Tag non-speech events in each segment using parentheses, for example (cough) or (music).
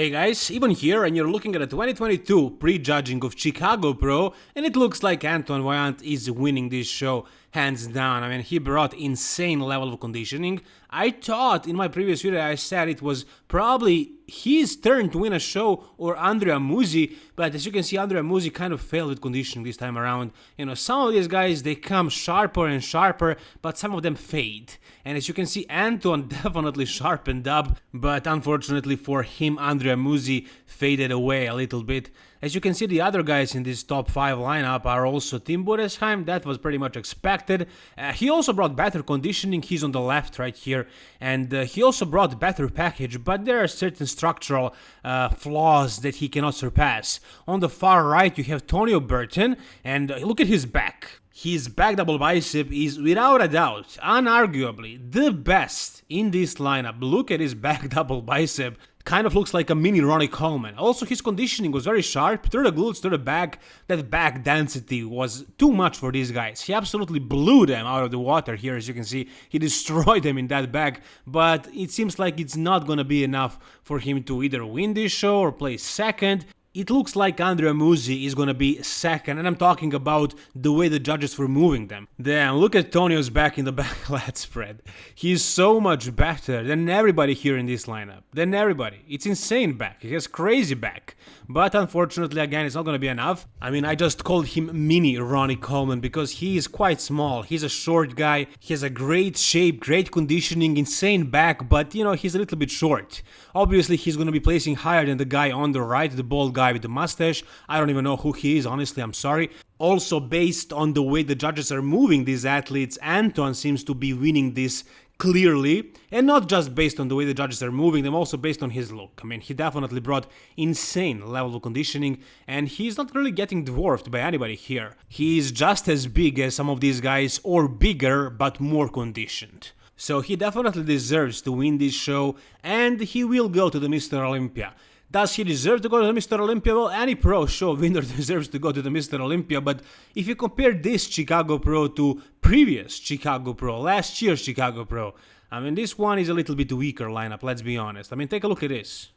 Hey guys, Ivan here and you're looking at a 2022 prejudging of Chicago Pro and it looks like Antoine Vaillant is winning this show hands down. I mean, he brought insane level of conditioning. I thought in my previous video I said it was probably his turn to win a show or Andrea Musi, but as you can see Andrea Musi kind of failed with conditioning this time around. You know, some of these guys they come sharper and sharper, but some of them fade. And as you can see Anton (laughs) definitely sharpened up, but unfortunately for him Andrea Musi faded away a little bit. As you can see the other guys in this top 5 lineup are also Tim Budesheim, that was pretty much expected. Uh, he also brought better conditioning, he's on the left right here, and uh, he also brought better package, but there are certain structural uh, flaws that he cannot surpass. On the far right you have Tonio Burton, and uh, look at his back. His back double bicep is without a doubt, unarguably, the best in this lineup. Look at his (laughs) back double bicep kind of looks like a mini Ronnie Coleman. Also, his conditioning was very sharp, through the glutes, through the back. That back density was too much for these guys. He absolutely blew them out of the water here, as you can see. He (laughs) destroyed them in that back, but it seems like it's not gonna be enough for him to either win this show or play second. It looks like Andrea Musi is gonna be second, and I'm talking about the way the judges were moving them. Damn, look at Tonio's back in the (laughs) back lat spread. He's so much better than everybody here in this lineup. Than everybody. It's insane back. He has crazy back. But unfortunately, again, it's not gonna be enough. I mean, I just called him mini Ronnie Coleman because he is quite small. He's a short guy. He has a great shape, great conditioning, insane back, but you know, he's a little bit short. Obviously, he's gonna be placing higher than the guy on the right, the bald guy guy with the mustache. I don't even know who he is, honestly, I'm sorry. Also, based on the way the judges are moving these athletes, Anton seems to be winning this clearly, and not just based on the way the judges are moving them, also based on his look. I mean, he definitely brought insane level of conditioning, and he's not really getting dwarfed by anybody here. He is just as big as some of these guys, or bigger, but more conditioned. So he definitely deserves to win this show, and he will go to the Mr. Olympia. Does he deserve to go to the Mr. Olympia? Well, any pro show winner (laughs) deserves to go to the Mr. Olympia, but if you compare this Chicago Pro to previous Chicago Pro, last year's Chicago Pro, I mean, this one is a little bit weaker lineup, let's be honest. I mean, take a look at this.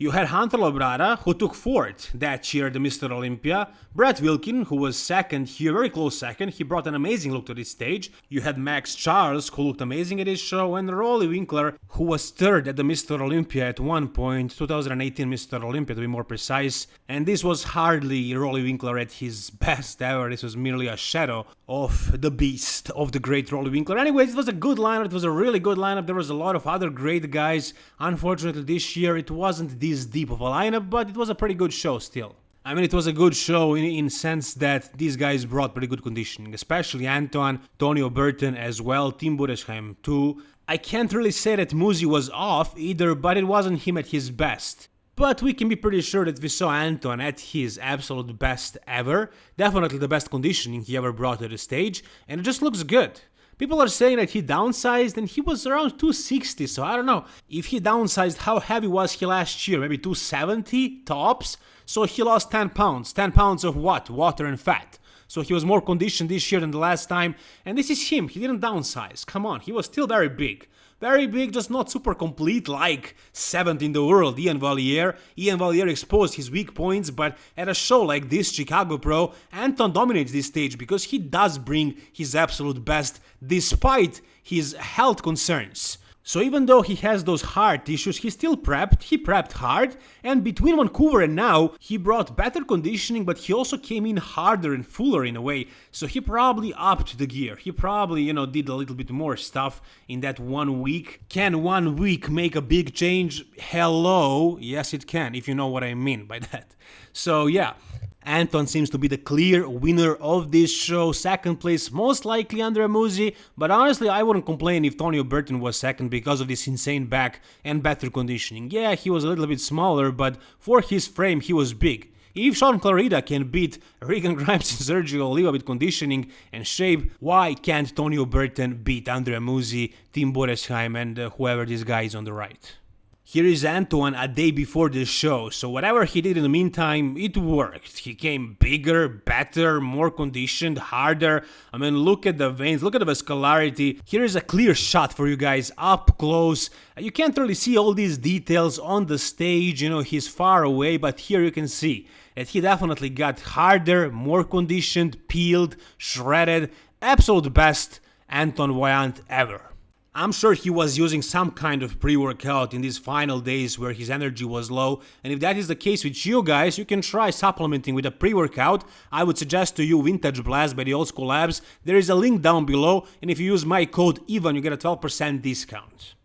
You had Hunter Labrada, who took fourth that year at the Mr. Olympia, Brett Wilkin, who was second here, very close second, he brought an amazing look to this stage, you had Max Charles, who looked amazing at this show, and Roelly Winklaar, who was third at the Mr. Olympia at one point, 2018 Mr. Olympia to be more precise, and this was hardly Roelly Winklaar at his best ever, this was merely a shadow of the beast, of the great Roelly Winklaar. Anyways, it was a good lineup, it was a really good lineup, there was a lot of other great guys, unfortunately this year it wasn't the this deep of a lineup, but it was a pretty good show still. I mean, it was a good show in, in sense that these guys brought pretty good conditioning, especially Antoine, Tonio Burton as well, Tim Budesheim too. I can't really say that Musi was off either, but it wasn't him at his best. But we can be pretty sure that we saw Anton at his absolute best ever, definitely the best conditioning he ever brought to the stage, and it just looks good. People are saying that he downsized and he was around 260, so I don't know. If he downsized, how heavy was he last year? Maybe 270 tops? So he lost 10 pounds. 10 pounds of what? Water and fat. So he was more conditioned this year than the last time. And this is him. He didn't downsize. Come on, he was still very big. Very big, just not super complete like 7th in the world, Ian Valliere. Ian Valliere exposed his weak points, but at a show like this, Chicago Pro, Anton dominates this stage because he does bring his absolute best despite his health concerns. So even though he has those heart issues, he still prepped, he prepped hard, and between Vancouver and now, he brought better conditioning, but he also came in harder and fuller in a way, so he probably upped the gear. He probably, you know, did a little bit more stuff in that one week. Can one week make a big change? Hello? Yes, it can, if you know what I mean by (laughs) that. So yeah, Anton seems to be the clear winner of this show, second place most likely Andrea Musi, but honestly I wouldn't complain if Tonio Burton was second because of this insane back and better conditioning. Yeah, he was a little bit smaller, but for his frame he was big. If Sean Clarida can beat Regan (laughs) Grimes and Sergio Oliva with conditioning and shape, why can't Tonio Burton beat Andrea Musi, Tim Budesheim and uh, whoever this guy is on the right? Here is Antoine a day before the show, so whatever he did in the meantime, it worked. He came bigger, better, more conditioned, harder. I mean, look at the veins, look at the vascularity. Here is a clear shot for you guys up close. You can't really see all these details on the stage, you know, he's far away, but here you can see that he definitely got harder, more conditioned, peeled, shredded. Absolute best Anton Vaillant ever. I'm sure he was using some kind of pre-workout in these final days where his energy was low and if that is the case with you guys, you can try supplementing with a pre-workout. I would suggest to you Vintage Blast by the Old School Labs. There is a link down below and if you use my code EVAN you get a 12% discount.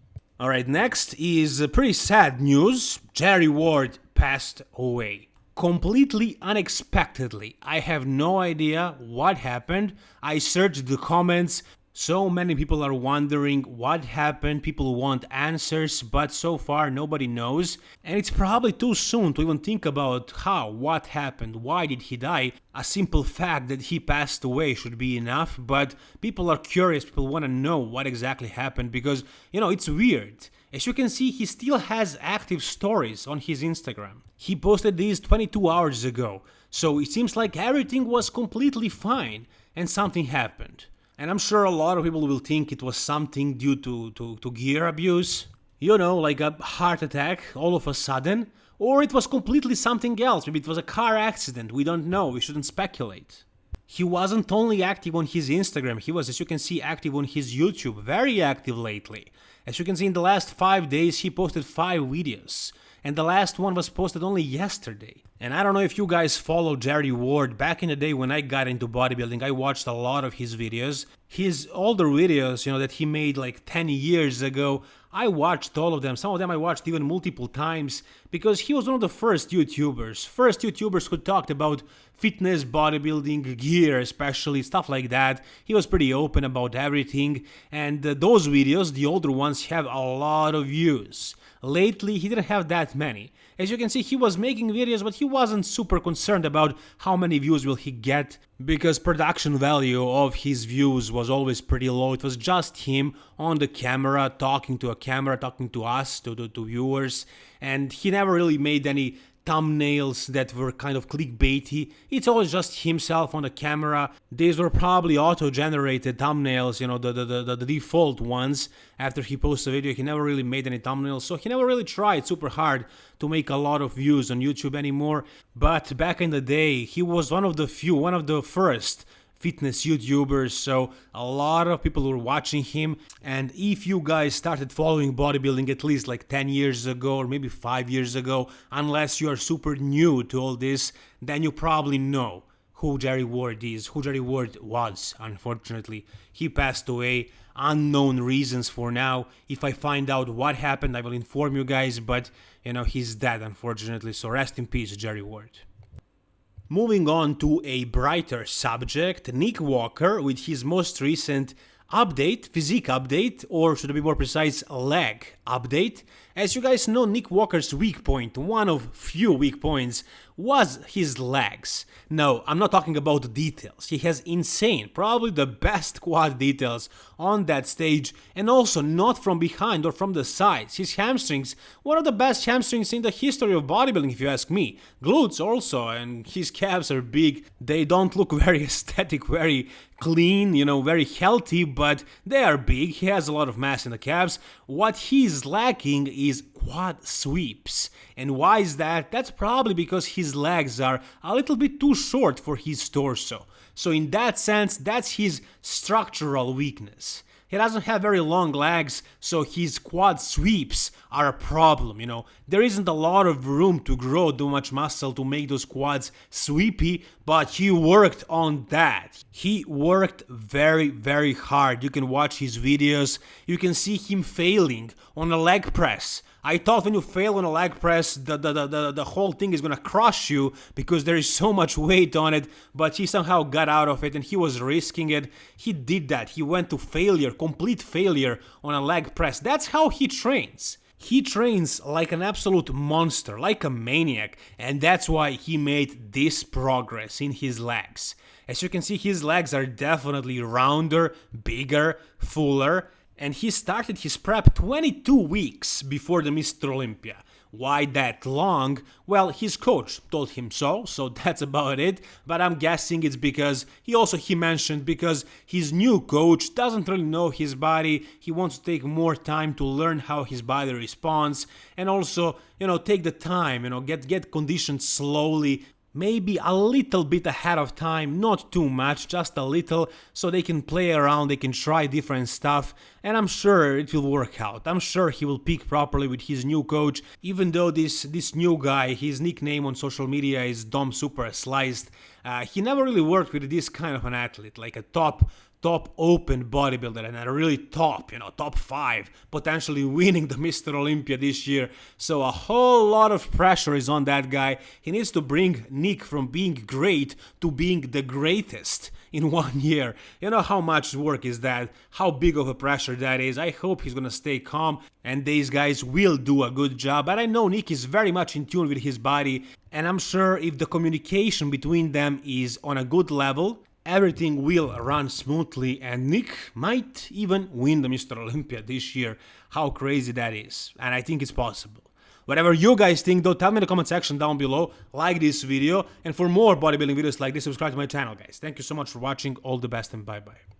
Alright, next is pretty sad news. Jerry Ward passed away completely unexpectedly. I have no idea what happened. I searched the comments, so many people are wondering what happened, people want answers, but so far nobody knows. And it's probably too soon to even think about how, what happened, why did he die. A simple fact that he passed away should be enough, but people are curious, people want to know what exactly happened because, you know, it's weird. As you can see, he still has active stories on his Instagram. He posted these 22 hours ago, so it seems like everything was completely fine and something happened. And I'm sure a lot of people will think it was something due to, to, to gear abuse, you know, like a heart attack all of a sudden, or it was completely something else, maybe it was a car accident, we don't know, we shouldn't speculate. He wasn't only active on his Instagram, he was, as you can see, active on his YouTube, very active lately. As you can see, in the last 5 days he posted 5 videos and the last one was posted only yesterday. And I don't know if you guys follow Jerry Ward, back in the day when I got into bodybuilding, I watched a lot of his videos. His older videos, you know, that he made like 10 years ago, I watched all of them. Some of them I watched even multiple times because he was one of the first YouTubers, first YouTubers who talked about fitness, bodybuilding, gear, especially stuff like that. He was pretty open about everything, and uh, those videos, the older ones, have a lot of views. Lately, he didn't have that many. As you can see, he was making videos, but he wasn't super concerned about how many views will he get, because production value of his views was always pretty low. It was just him on the camera, talking to a camera, talking to us, to, to, to viewers, and he never really made any thumbnails that were kind of clickbaity. It's always just himself on the camera. These were probably auto-generated thumbnails, you know, the, the, the, the, default ones. After he posted a video, he never really made any thumbnails, so he never really tried super hard to make a lot of views on YouTube anymore. But back in the day, he was one of the few, one of the first fitness YouTubers, so a lot of people were watching him. And if you guys started following bodybuilding at least like 10 years ago or maybe 5 years ago, unless you are super new to all this, then you probably know who Jerry Ward is, who Jerry Ward was, unfortunately. He passed away, unknown reasons for now. If I find out what happened, I will inform you guys, but you know, he's dead, unfortunately, so rest in peace, Jerry Ward. Moving on to a brighter subject, Nick Walker with his most recent update, physique update, or should I be more precise, leg update. As you guys know, Nick Walker's weak point, one of few weak points, was his legs. No, I'm not talking about the details. He has insane, probably the best quad details on that stage and also not from behind or from the sides. His hamstrings, one of the best hamstrings in the history of bodybuilding if you ask me. Glutes also and his calves are big. They don't look (laughs) very aesthetic, very clean, you know, very healthy, but they are big. He has a lot of mass in the calves. What he's lacking is quad sweeps. And why is that? That's probably because his legs are a little bit too short for his torso. So in that sense, that's his structural weakness. He doesn't have very long legs, so his quad sweeps are a problem, you know. There isn't a lot of room to grow too much muscle to make those quads sweepy, but he worked on that. He worked very, very hard. You can watch his videos, you can see him failing on a leg press I thought when you fail on a leg press, the, the, the, the, whole thing is gonna crush you because there is so much weight on it, but he somehow got out of it and he was risking it. He did that. He went to failure, complete failure on a leg press. That's how he trains. He trains like an absolute monster, like a maniac, and that's why he made this progress in his legs. As you can see, his legs are definitely rounder, bigger, fuller, and he started his prep 22 weeks before the Mr. Olympia. Why that long? Well, his coach told him so, so (laughs) that's about it. But I'm guessing it's because he also he mentioned because his new coach doesn't really know his body. He wants to take more time to learn how his body responds and also, you know, take the time, you know, get get conditioned slowly maybe a little bit ahead of time, not too much, just a little, so they can play around, they can try different stuff, and I'm sure it will work out. I'm sure he will peak properly with his new coach, even though this this new guy, his nickname on social media is Dom Super Sliced, uh, he never really worked with this kind of an athlete, like a top top open bodybuilder and a really top, you know, top five, potentially (laughs) winning the Mr. Olympia this year. So a whole lot of pressure is on that guy. He needs to bring Nick from being great to being the greatest (laughs) in one year. You know how much work is that, how big of a pressure that is. I hope he's gonna stay calm and these guys will do a good job. But I know Nick is very much in tune with his body, and I'm sure if the communication between them is on a good level, everything will run smoothly and Nick might even win the Mr. Olympia this year. How crazy that is. And I think it's possible. Whatever you guys think though, tell me in the comment section down below, like this video, and for more bodybuilding videos like this, subscribe to my channel guys. Thank you so much for watching, all the best and bye bye.